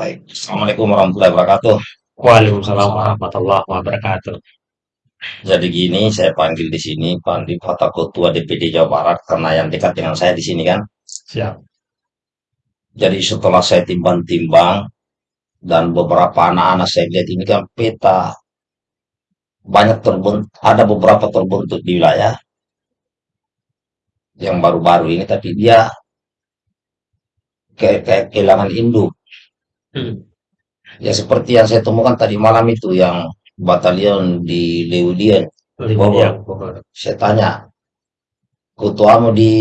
Baik, Assalamualaikum warahmatullahi wabarakatuh. Waalaikumsalam warahmatullahi wabarakatuh. Jadi gini, saya panggil di sini, panggil Kota Ketua DPD Jawa Barat karena yang dekat dengan saya di sini kan. Siap. Jadi setelah saya timbang-timbang dan beberapa anak-anak saya lihat ini kan peta banyak terbentuk, ada beberapa terbentuk di wilayah yang baru-baru ini, tapi dia kayak kayak kehilangan induk. Hmm. Ya seperti yang saya temukan tadi malam itu yang batalion di Bogor. yang Bogor. Saya tanya, ketuamu di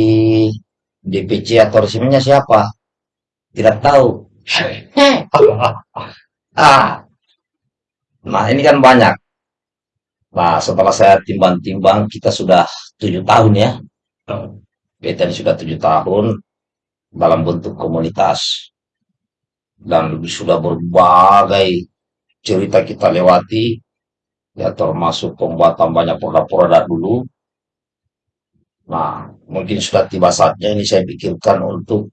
DPC atau resminya siapa? Tidak tahu. Ah, nah ini kan banyak. Nah setelah saya timbang-timbang, kita sudah tujuh tahun ya. Kita ini sudah tujuh tahun dalam bentuk komunitas dan sudah berbagai cerita kita lewati ya termasuk pembuatan banyak produk-produk dulu. Nah, mungkin sudah tiba saatnya ini saya pikirkan untuk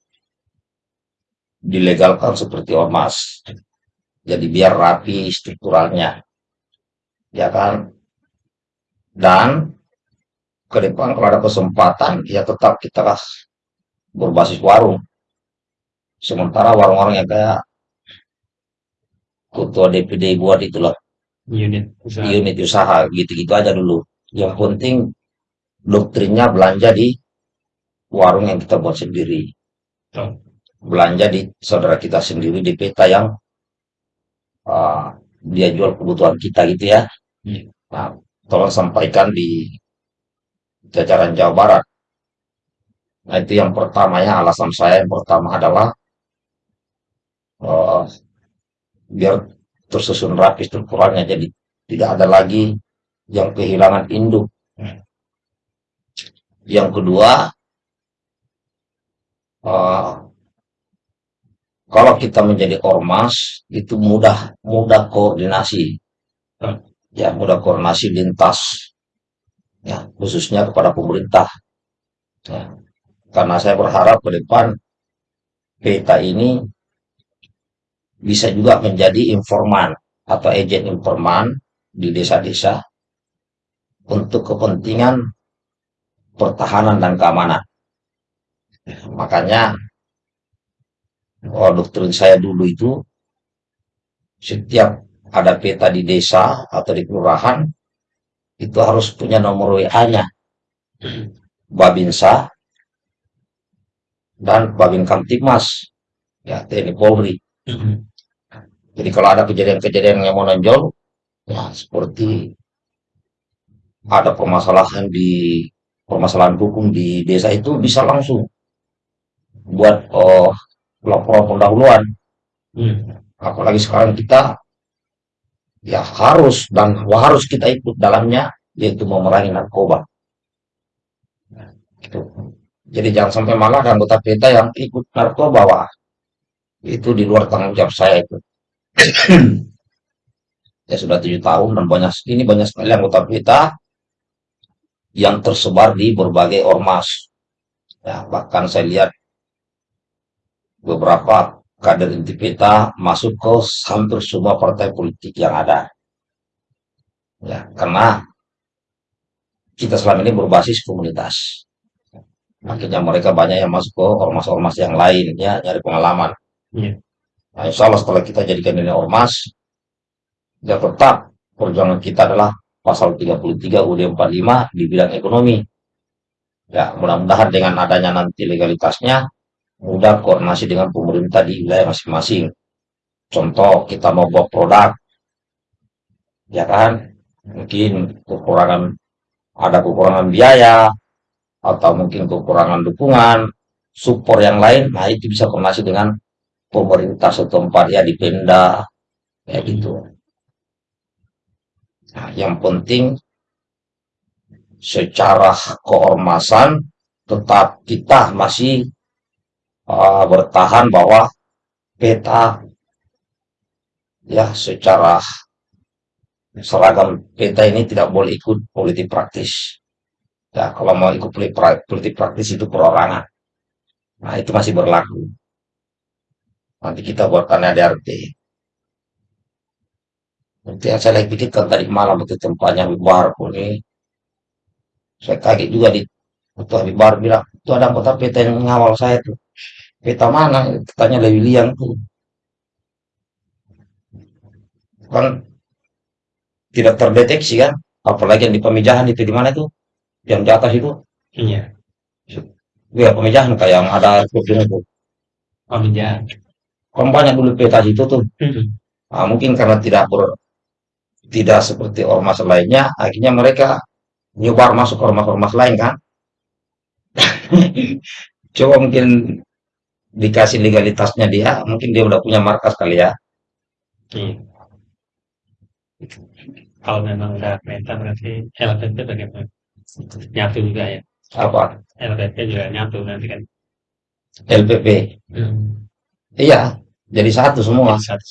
dilegalkan seperti ormas. Jadi biar rapi strukturalnya, ya kan? Dan ke depan kalau ada kesempatan, ya tetap kita berbasis warung. Sementara warung-warung yang kayak ketua DPD buat itulah Unit usaha. unit usaha gitu-gitu aja dulu. Yang penting doktrinnya belanja di warung yang kita buat sendiri. Belanja di saudara kita sendiri di peta yang ah, dia jual kebutuhan kita gitu ya. Iya. Nah, tolong sampaikan di jajaran Jawa Barat. Nah, itu yang pertama ya, alasan saya yang pertama adalah eh, biar tersusun rapi strukturalnya jadi tidak ada lagi yang kehilangan induk. Yang kedua, eh, kalau kita menjadi ormas itu mudah mudah koordinasi, ya mudah koordinasi lintas, ya khususnya kepada pemerintah. Ya. Karena saya berharap ke depan peta ini bisa juga menjadi informan atau agen informan di desa-desa untuk kepentingan pertahanan dan keamanan. Makanya oh, doktrin saya dulu itu setiap ada peta di desa atau di kelurahan itu harus punya nomor WA-nya Babinsa dan Babin Kamtipmas ya TNI Polri. Hmm. Jadi kalau ada kejadian-kejadian yang menonjol ya seperti ada permasalahan di permasalahan hukum di desa itu bisa langsung buat oh, laporan pendahuluan. Hmm. Apalagi sekarang kita ya harus dan harus kita ikut dalamnya yaitu memerangi narkoba. Gitu. Jadi jangan sampai malah anggota PETA yang ikut narkoba, wah itu di luar tanggung jawab saya itu. Ya sudah tujuh tahun dan banyak ini banyak sekali anggota PETA yang tersebar di berbagai ormas. Ya, bahkan saya lihat beberapa kader inti PETA masuk ke hampir semua partai politik yang ada. Ya, karena kita selama ini berbasis komunitas. Akhirnya mereka banyak yang masuk ke ormas-ormas yang lain, ya, nyari pengalaman. Iya. Nah, insya Allah setelah kita jadikan ini ormas, ya tetap perjuangan kita adalah pasal 33 UUD 45 di bidang ekonomi. Ya, mudah-mudahan dengan adanya nanti legalitasnya, mudah koordinasi dengan pemerintah di wilayah masing-masing. Contoh, kita mau buat produk, ya kan? Mungkin kekurangan, ada kekurangan biaya, atau mungkin kekurangan dukungan, support yang lain, nah itu bisa koordinasi dengan pemerintah setempat ya di Pemda, kayak gitu. Nah, yang penting secara keormasan tetap kita masih uh, bertahan bahwa peta ya secara seragam peta ini tidak boleh ikut politik praktis. Ya, kalau mau ikut politik pra- politik praktis itu perorangan. Nah, itu masih berlaku. Nanti kita buatkan ADRT. Nanti yang saya lagi pikirkan tadi malam itu tempatnya Habib Bahar pun ini. Saya kaget juga di Ketua Habib Bahar bilang, itu ada kota peta yang ngawal saya tuh. Peta mana? Tanya Lewi Liang tuh. Kan tidak terdeteksi kan? Apalagi yang di pemijahan itu di mana itu? Yang di atas itu? Iya. Ya pemijahan kayak yang ada kursinya itu. Pemijahan. Kan banyak dulu peta situ tuh. Hmm. Nah, mungkin karena tidak ber, tidak seperti ormas lainnya, akhirnya mereka nyebar masuk ormas-ormas lain kan. Coba mungkin dikasih legalitasnya dia, mungkin dia udah punya markas kali ya. Iya. Kalau memang udah peta berarti LPP bagaimana? Nyatu juga ya. Apa? LPP juga nyatu nanti kan. LPP. Hmm. Iya, jadi satu semua. Jadi satu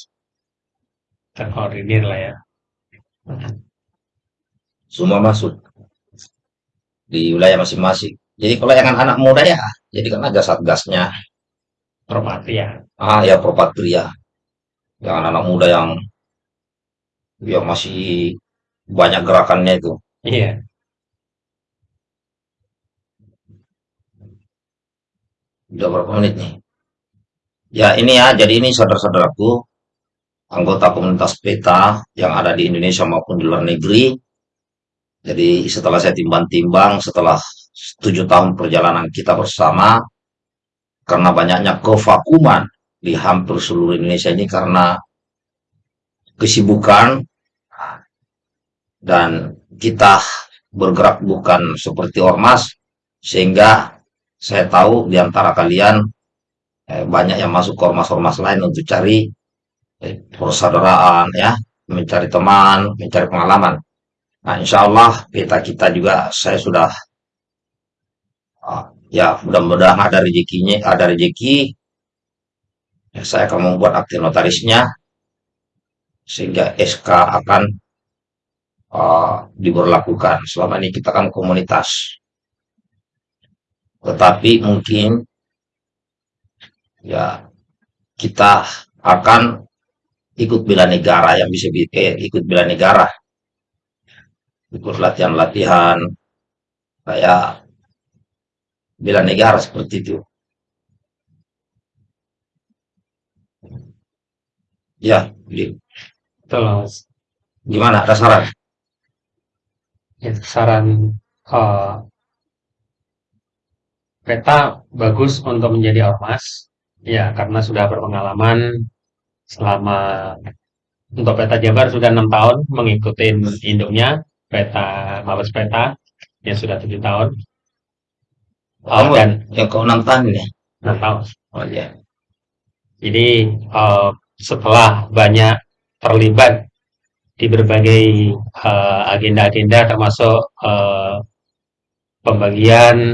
terkoordinir lah ya. Semua masuk di wilayah masing-masing. Jadi kalau yang anak muda ya, jadi kan ada satgasnya. Propatria. Ah, ya Propatria. Yang anak muda yang yang masih banyak gerakannya itu. Iya. Udah berapa menit nih? Ya ini ya, jadi ini saudara-saudaraku, anggota komunitas PETA yang ada di Indonesia maupun di luar negeri. Jadi setelah saya timbang-timbang, setelah tujuh tahun perjalanan kita bersama, karena banyaknya kevakuman di hampir seluruh Indonesia ini karena kesibukan dan kita bergerak bukan seperti ormas, sehingga saya tahu di antara kalian eh, banyak yang masuk ke ormas-ormas lain untuk cari eh, persaudaraan ya, mencari teman, mencari pengalaman. Nah, insya Allah kita kita juga saya sudah ah, ya mudah-mudahan ada rezekinya, ada rezeki. Ya, saya akan membuat akte notarisnya sehingga SK akan ah, diberlakukan. Selama ini kita kan komunitas, tetapi mungkin ya kita akan ikut bela negara yang bisa bi- eh, ikut bela negara. Ikut latihan-latihan kayak bela negara seperti itu. Ya Betul Mas. gimana? Ada saran? Itu saran eh, peta bagus untuk menjadi ormas. Ya, karena sudah berpengalaman selama untuk peta Jabar sudah enam tahun mengikuti induknya peta Mabes Peta yang sudah tujuh tahun. Eh, kamu dan yang keenam tahun ya? Enam tahun. oh ya Jadi eh, setelah banyak terlibat di berbagai eh, agenda-agenda termasuk eh, pembagian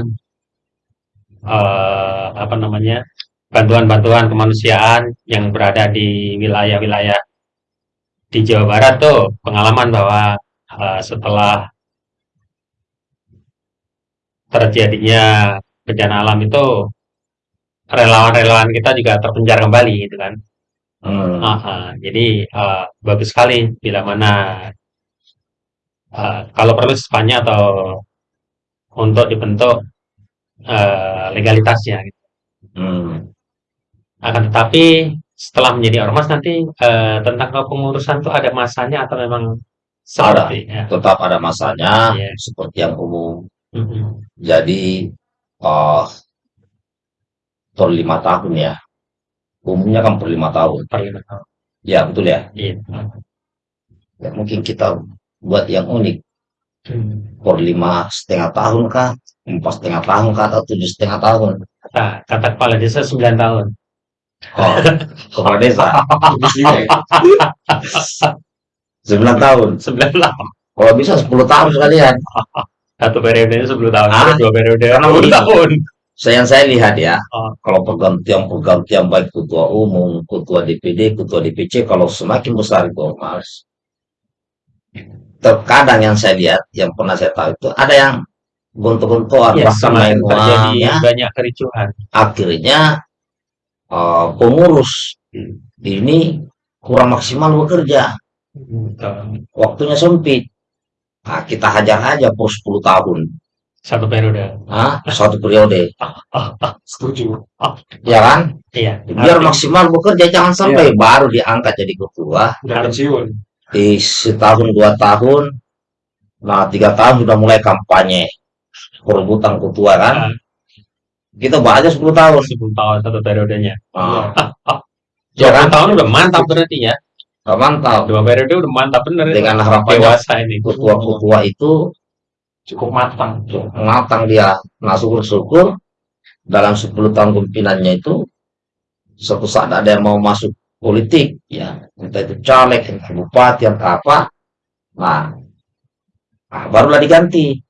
eh, apa namanya bantuan-bantuan kemanusiaan yang berada di wilayah-wilayah di Jawa Barat tuh pengalaman bahwa eh, setelah terjadinya bencana alam itu relawan-relawan kita juga terpencar kembali gitu kan. Hmm. Ah, ah. jadi eh, bagus sekali bila mana eh, kalau perlu sepanjang atau untuk dibentuk eh, legalitasnya. gitu. Hmm. Akan tetapi setelah menjadi ormas nanti eh, tentang kepengurusan itu ada masanya atau memang seperti ya. tetap ada masanya Iya. seperti yang umum Mm-mm. jadi eh per lima tahun ya umumnya kan per lima tahun Per lima tahun. ya betul ya Iya. Ya, mungkin kita buat yang unik Hmm. per lima setengah tahun kah empat setengah tahun kah atau tujuh setengah tahun Kata, kata kepala desa 9 tahun. Oh, kepala desa sembilan tahun 9 tahun. kalau bisa 10 tahun sekalian Satu periodenya 10 tahun, Ah, dua periode karena 10 begini. tahun. saya yang saya lihat ya Oh. kalau pergantian pergantian baik ketua umum ketua DPD ketua DPC kalau semakin besar itu ormas terkadang yang saya lihat yang pernah saya tahu itu ada yang gontok-gontokan Ya, bahkan main terjadi ya banyak kericuhan. akhirnya eh, pengurus Hmm. ini kurang maksimal bekerja, Betul. waktunya sempit. Nah, kita hajar aja per 10 tahun, Satu periode. ah, satu periode, setuju. Ya kan? iya. Biar Artinya maksimal bekerja, jangan sampai baru diangkat jadi ketua, pensiun. di setahun dua tahun, nah tiga tahun sudah mulai kampanye perebutan ketua kan? Kita baca 10 tahun, 10 tahun satu periodenya. ah, Ya ya kan? tahun udah mantap berarti ya. Nah, mantap. Dua periode udah mantap bener itu. Dengan harapannya dewasa ini. ketua-ketua itu Cukup matang. matang dia. Nah syukur-syukur dalam 10 tahun kepemimpinannya itu suatu saat ada yang mau masuk politik ya entah itu caleg entah bupati entah apa nah, nah, barulah diganti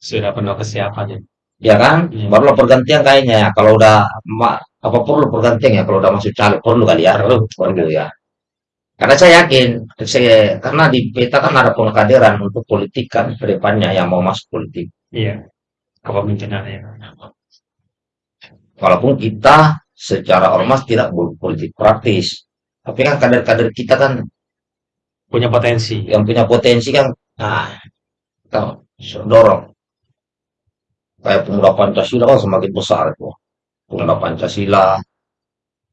Sudah penuh kesiapannya. Ya kan Iya. barulah pergantian kayaknya ya kalau udah apa perlu pergantian ya kalau udah masuk caleg perlu kali ya Perlu. perlu ya karena saya yakin saya, karena di peta kan ada pengkaderan untuk politik kan ke depannya yang mau masuk politik Iya. Kepemimpinannya. walaupun kita secara ormas tidak berpolitik praktis tapi kan kader-kader kita kan Punya potensi. yang punya potensi kan nah kita dorong kayak pemuda Pancasila kan semakin besar itu. Pemuda Pancasila.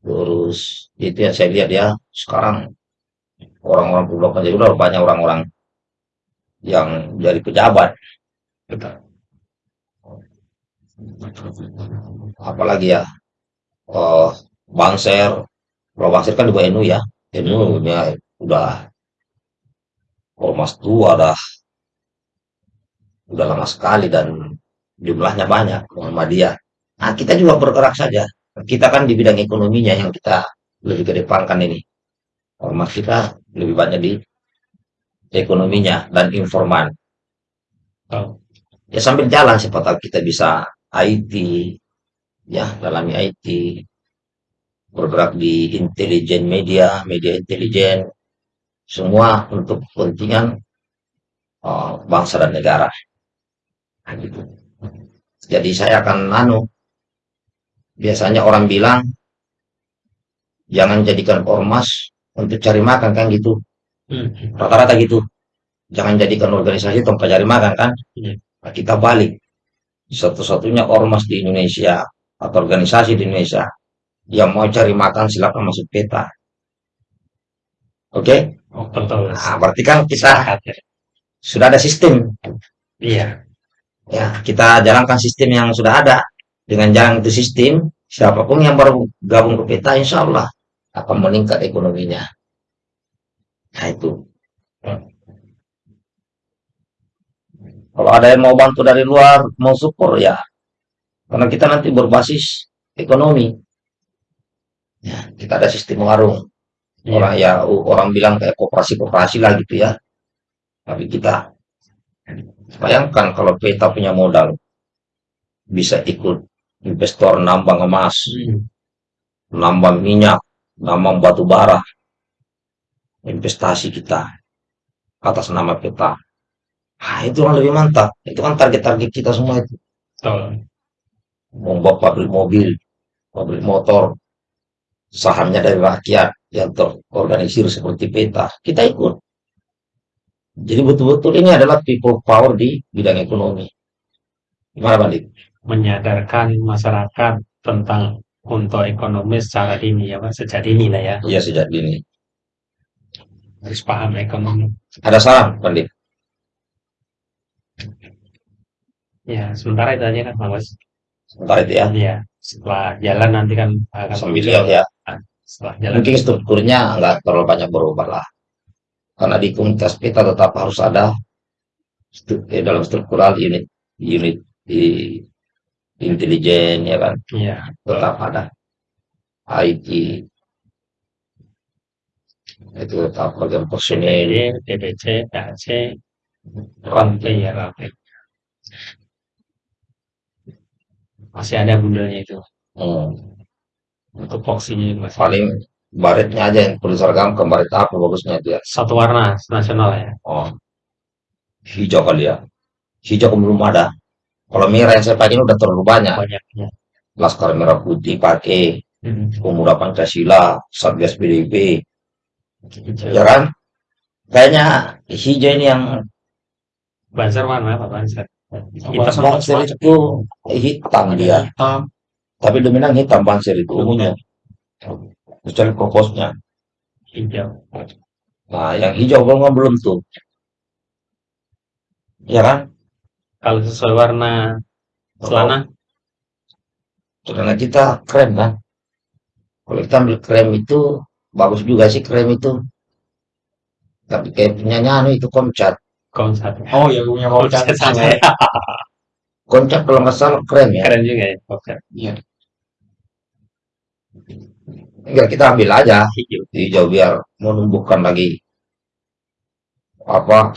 Terus itu yang saya lihat ya sekarang orang-orang pemuda Pancasila banyak orang-orang yang jadi pejabat. Apalagi ya eh Bangser kalau Bangser kan di bawah NU ya. NU nya udah ormas tua dah. Udah lama sekali dan jumlahnya banyak Muhammadiyah nah kita juga bergerak saja. Kita kan di bidang ekonominya yang kita lebih kedepankan ini. Ormas kita lebih banyak di ekonominya dan informan. Ya sambil jalan siapa tahu kita bisa IT ya dalami IT bergerak di intelijen media media intelijen semua untuk kepentingan uh, bangsa dan negara. Nah, gitu. Jadi saya akan anu biasanya orang bilang jangan jadikan ormas untuk cari makan kan gitu Hmm. rata-rata gitu jangan jadikan organisasi tempat cari makan kan Iya. Nah, kita balik satu-satunya ormas di Indonesia atau organisasi di Indonesia yang mau cari makan silakan masuk peta oke Oh, betul. nah, berarti kan kita ya. sudah ada sistem Iya. Ya kita jalankan sistem yang sudah ada. Dengan jalan itu sistem siapa pun yang baru gabung ke peta insya Allah akan meningkat ekonominya. Nah itu. Kalau ada yang mau bantu dari luar mau support ya. Karena kita nanti berbasis ekonomi. Ya kita ada sistem warung. Iya. orang ya orang bilang kayak koperasi koperasi lah gitu ya. Tapi kita bayangkan kalau peta punya modal bisa ikut investor nambang emas Hmm. nambang minyak nambang batu bara investasi kita atas nama peta ah itu yang lebih mantap itu kan target-target kita semua itu Betul. membuat pabrik mobil pabrik motor sahamnya dari rakyat yang terorganisir seperti peta kita ikut jadi betul-betul ini adalah people power di bidang ekonomi gimana Bandi? Menyadarkan masyarakat tentang untuk ekonomi secara dini ya, Pak. Sejak dini lah ya. Iya sejak dini Harus paham ekonomi. ada saran Bandi? Ya, sementara itu aja kan, Mas. sebentar itu ya Iya. Setelah jalan nanti kan akan sambil ya Setelah jalan. mungkin strukturnya nggak terlalu banyak berubah lah karena di komunitas peta tetap harus ada eh, dalam struktural unit unit di intelijen ya kan Iya. tetap ada IT itu tetap bagian personil DPC, PAC, Rantai ya, Rantai. Masih ada bundelnya itu. hmm. Untuk voksinya masih paling baretnya aja yang perlu seragam ke baret apa bagusnya itu ya satu warna nasional ya. oh hijau kali ya hijau belum ada kalau merah yang saya pakai ini udah terlalu banyak Banyaknya. laskar merah putih pakai Hmm. Pemuda Pancasila, Satgas PDIP, Hijau. ya kan? Kayaknya hijau ini yang Banser warna apa Banser? Banser. Hitam. Banser itu hitam dia, Hitam. tapi dominan hitam Banser itu umumnya. Kecuali kokosnya. Hijau. Nah, yang hijau belum belum tuh. Ya kan? Kalau sesuai warna celana, Celana kita krem kan? Kalau kita ambil krem itu bagus juga sih krem itu. Tapi kayak punya anu itu koncat. konsat. Oh ya punya mau Konsat sama. saya. Koncat kalau nggak salah krem ya. Keren juga ya. Konsat. Iya. Enggak kita ambil aja Hijau. hijau biar menumbuhkan lagi apa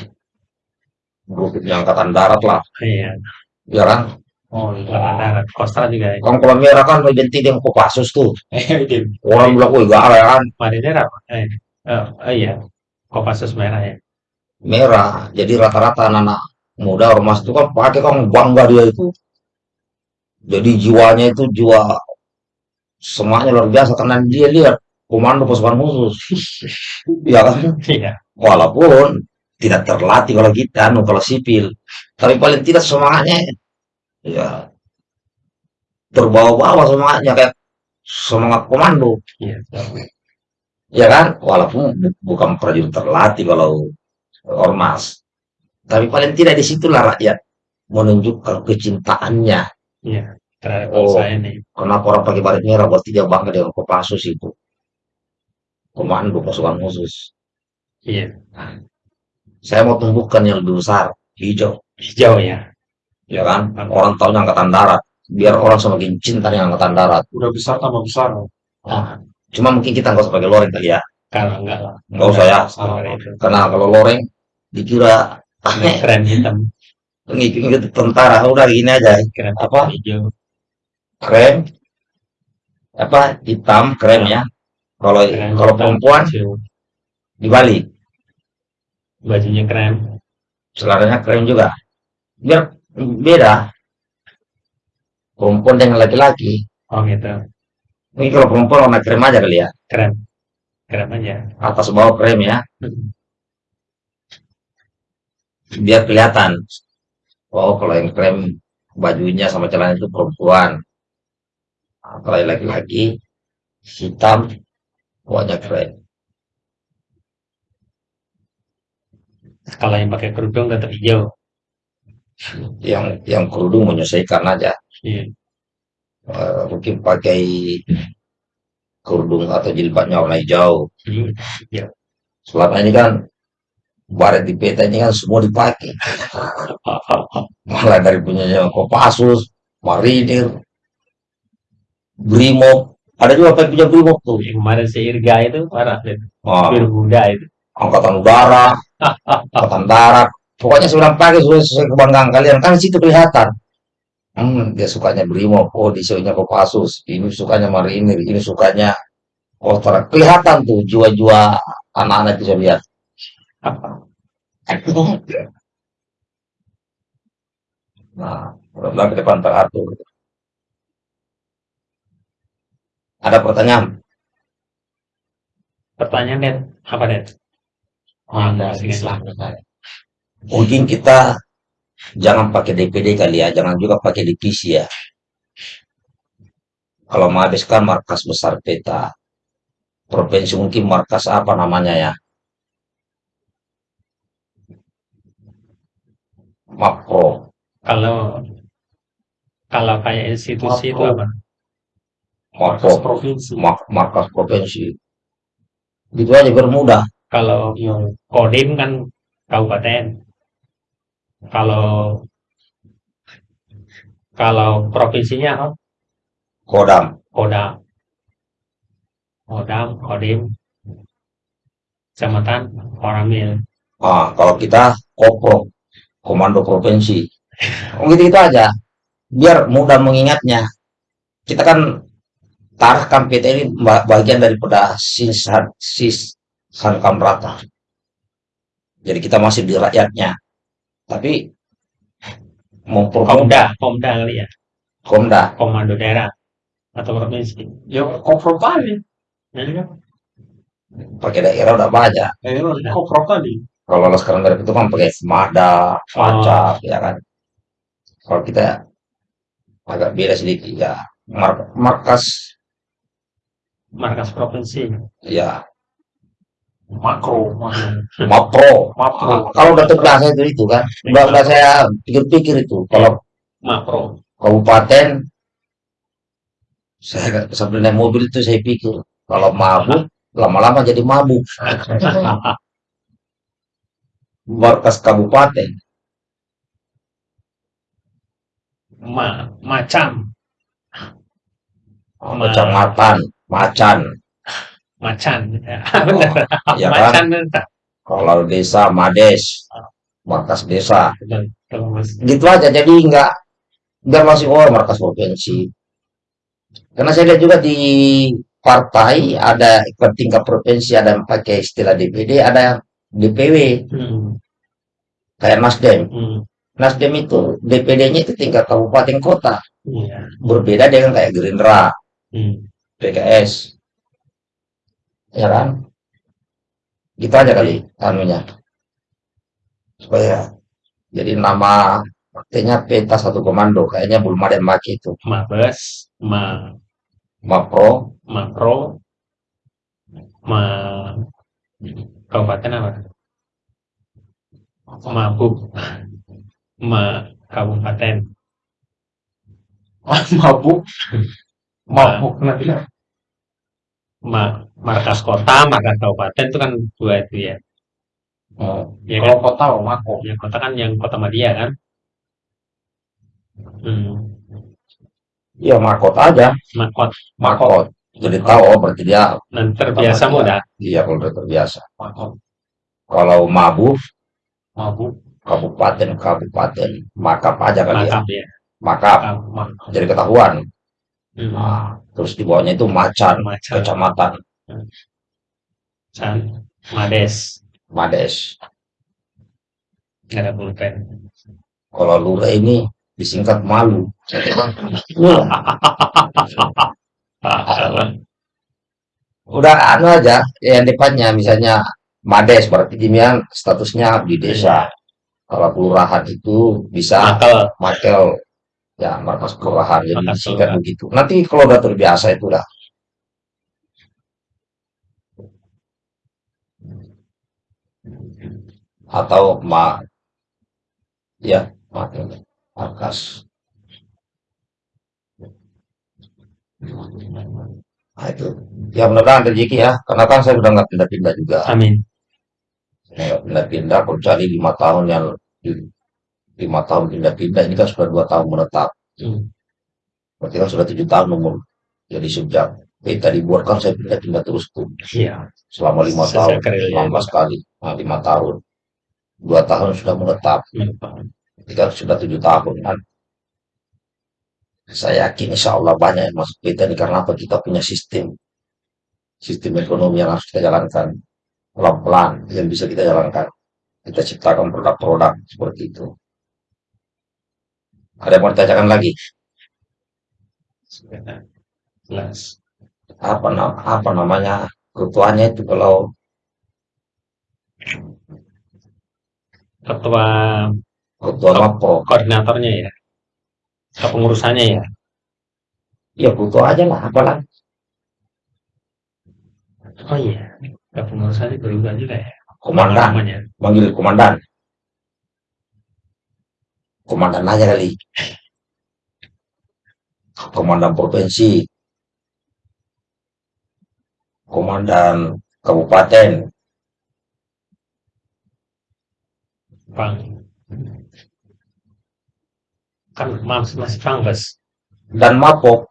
grupnya angkatan darat lah, Iya. ya kan? Oh iya. Warna darat. Kostra juga ya. Kan kalau merah kan identik dengan Kopassus tuh. Eh, itu. Orang bilang, wih gak kan Marinir apa? Eh, oh iya. Kopassus merah ya. merah. Jadi rata-rata anak-anak muda ormas itu kan pakai kan bangga dia itu. Jadi jiwanya itu jiwa semuanya luar biasa karena dia lihat komando pasukan khusus. ya kan? Iya. Walaupun tidak terlatih kalau kita, anu kalau sipil. Tapi paling tidak semangatnya ya terbawa-bawa semangatnya kayak semangat komando. Iya. Ya kan? Walaupun bu- bukan prajurit terlatih kalau ormas. Tapi paling tidak di situlah rakyat menunjukkan kecintaannya. Iya. Terhadap Oh. bangsa ini. Kenapa orang pakai baret merah? Berarti dia bangga dengan Kopassus itu. Komando pasukan khusus. Iya. Saya mau tumbuhkan yang lebih besar, hijau. Hijau ya. Ya kan? Orang tahunya angkatan darat. Biar orang semakin cinta dengan angkatan darat. Udah besar tambah besar. Nah, cuma mungkin kita nggak usah pakai loreng kali ya. Kalau enggak lah. Nggak usah ya. Karena kalau loreng dikira Keren hitam. ngikut tentara. Udah gini aja. Keren Apa? hijau. Krem. Apa? Hitam, krem ya. Kalau kalau perempuan hijau. dibalik. Bajunya krem. Celananya krem juga. Biar beda. Perempuan dengan laki-laki. Oh gitu. Ini kalau perempuan warna krem aja kali ya. Krem. Krem aja. Atas bawah krem ya. Hmm. Biar kelihatan. Oh, kalau yang krem bajunya sama celana itu perempuan. Yang laki-laki hitam, wajah krem. Kalau yang pakai kerudung tetap hijau. Yang yang kerudung menyesuaikan aja. Iya. Eh, mungkin pakai kerudung atau jilbabnya warna hijau. Iya. Selama ini kan baret di peta ini kan semua dipakai. Malah dari punyanya Kopassus, Marinir, Brimob. Ada juga yang punya Brimob tuh. Yang kemarin si Irga itu parah itu. Buddha itu. angkatan udara, angkatan darat. Pokoknya sudah pakai sudah sesuai kebanggaan kalian. Kan situ kelihatan. Hmm, dia sukanya Brimob. Oh, dia sukanya Kopassus. Ini sukanya Marinir. Ini sukanya Kostrat. Kelihatan tuh jiwa-jiwa anak-anak bisa lihat. Nah, mudah-mudahan ke depan teratur. Ada pertanyaan? Pertanyaan Den, apa Den? Ada Masih Islam. Mungkin kita jangan pakai DPD kali ya, jangan juga pakai divisi ya. Kalau Mabes kan markas besar peta. Provinsi mungkin markas apa namanya ya? Makro. Kalau kalau kayak institusi itu Makro. apa? Markas provinsi. Mak- markas provinsi. Gitu aja biar mudah. Kalau Iya. Kodim kan kabupaten. Kalau kalau provinsinya apa? Kodam. Kodam. Kodam, Kodim, Kecamatan, Koramil. Ah, kalau kita kopro, komando provinsi. Oh, gitu, gitu aja. Biar mudah mengingatnya. Kita kan tarkam PT ini ba- bagian daripada sisan sis sankam rata. Jadi kita masih di rakyatnya. Tapi mempermudah Komda, Komda kali ya. Komda. Komando daerah. atau provinsi. Ya koprok tadi. Ya kan? pakai daerah udah banyak Ya, koprok tadi. kalau Laskar Garib itu kan pakai Mada, Pacak, ya kan. Kalau kita agak beda sedikit ya. Mar- markas Markas provinsi. ya Makro. makro. Makro. Ah, kalau udah terbiasa itu itu kan, udah, udah saya pikir-pikir itu. Kalau Makro. kabupaten saya nggak- sambil naik mobil itu saya pikir kalau mabuk lama-lama jadi mabuk. Markas kabupaten Ma, macam, Ma- kecamatan macan macan. Ya, benar. ya kan macan benar. kalau desa mades markas desa Betul. Gitu aja jadi nggak nggak masih oh markas provinsi karena saya lihat juga di partai ada ikut tingkat provinsi ada yang pakai istilah DPD ada DPW Hmm. kayak Nasdem Hmm. Nasdem itu DPD-nya itu tingkat kabupaten kota Iya. berbeda dengan kayak Gerindra Hmm. PKS ya kan? Gitu aja kali anunya. Supaya jadi nama partainya peta satu komando. Kayaknya belum ada yang pakai itu. Mabes, ma, Mapro makro, ma, kabupaten apa? Mabuk, ma, kabupaten, Mabuk. Mabuk. Nanti ma, markas kota, markas kabupaten itu kan dua itu ya. Oh, Ya Kalau kan? kota, oh, Mako. Yang kota kan yang kota Madia kan? Hmm. iya makot aja Makot, makot jadi tahu oh berarti dia dan terbiasa mudah. iya kalau udah terbiasa Mako. kalau mabuk Mabuk. kabupaten kabupaten makap aja ya Makap ya. makap Makap. jadi ketahuan Hmm. nah, terus di bawahnya itu macan Macan, kecamatan. Macan, Mades, mades. Nggak ada pulpen. kalau lurah ini disingkat malu. Udah anu aja yang depannya misalnya Mades berarti dia statusnya di desa. Kalau kelurahan itu bisa Makel, makel ya markas kelurahan jadi disingkat begitu. Nanti kalau udah terbiasa itu udah atau ma ya makel markas. Nah itu. Ya mudah-mudahan rezeki ya. Karena kan saya udah nggak pindah-pindah juga. Amin. Nggak pindah-pindah kecuali lima tahun yang lima tahun pindah-pindah ini kan sudah dua tahun menetap. Hmm. berarti kan sudah tujuh tahun umur jadi sejak. Peta dibuat kan saya pindah-pindah terus tuh. Iya. selama lima tahun. karirnya. lama sekali. Nah, lima tahun. Dua tahun sudah menetap. Berarti kan sudah tujuh tahun. Kan saya yakin insya Allah banyak yang masuk peta ini karena apa? Kita punya sistem. Sistem ekonomi yang harus kita jalankan. Pelan-pelan yang bisa kita jalankan. Kita ciptakan produk-produk seperti itu ada yang mau ditanyakan lagi Jelas. apa apa namanya ketuanya itu kalau Ketua ketua Mapro koordinatornya ya. Kepengurusannya ya. ya ketua aja lah apalah Oh iya. Kepengurusannya berubah juga ya. komandan manggil komandan komandan aja kali komandan provinsi. Komandan kabupaten. Bang. Kan mas masih Pangkes dan mapok.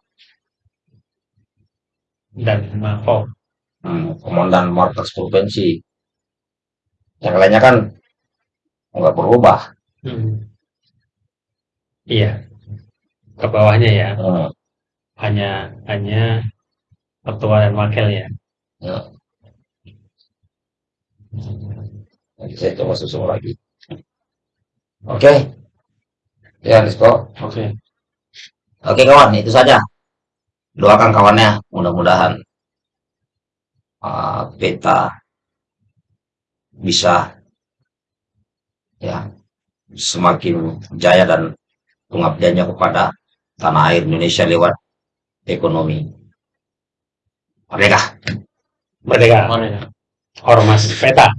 Dan Mapok. hmm, komandan markas provinsi. Yang lainnya kan nggak berubah. Hmm. Iya. Ke bawahnya ya. Hmm, Hanya hanya ketua dan wakil ya. Nanti saya coba susun lagi oke ya Rizko Oke. oke kawan itu saja doakan kawannya mudah-mudahan uh, peta bisa ya semakin jaya dan pengabdiannya kepada tanah air Indonesia lewat ekonomi merdeka Merdeka. Ya? Ormas peta.